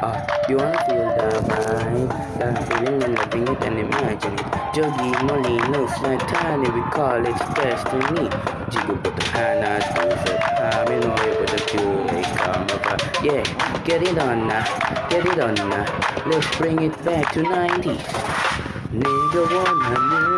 Uh, you wanna feel the vibe, that feeling and loving it and imagine it. Joggy Molly looks like tiny, we call it destiny. Jiggle put the hana, things that I'm in way, put the two come over. Yeah, get it on now, get it on now. Let's bring it back to 90s. Nigga wanna move.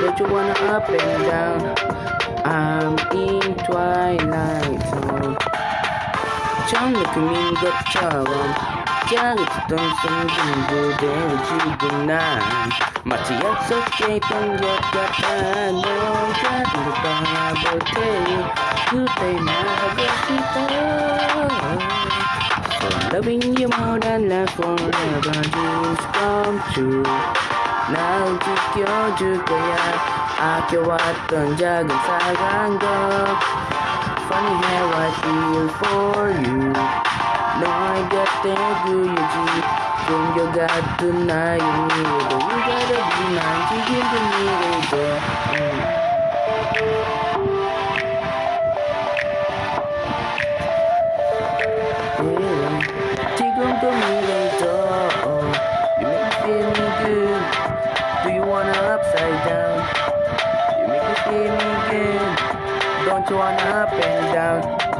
Don't you wanna up and down? I'm in twilight zone. Trong lực mình gặp trở vòng Cha lực tâm sân dừng vô đế và chi đường nàng Mà chỉ áp sức cây tâm giọt gặp ta Nơi khác được ta bởi thế Cứ tay mà gặp khi ta Loving you more than life forever dreams come true 날 지켜줄 거야 아껴왔던 작은 사랑도 Funny how I feel for you 너의 곁에 그려지 숨겨갔던 나의 미래도 그대로 난 지금도 미래도 음. Don't you wanna up and down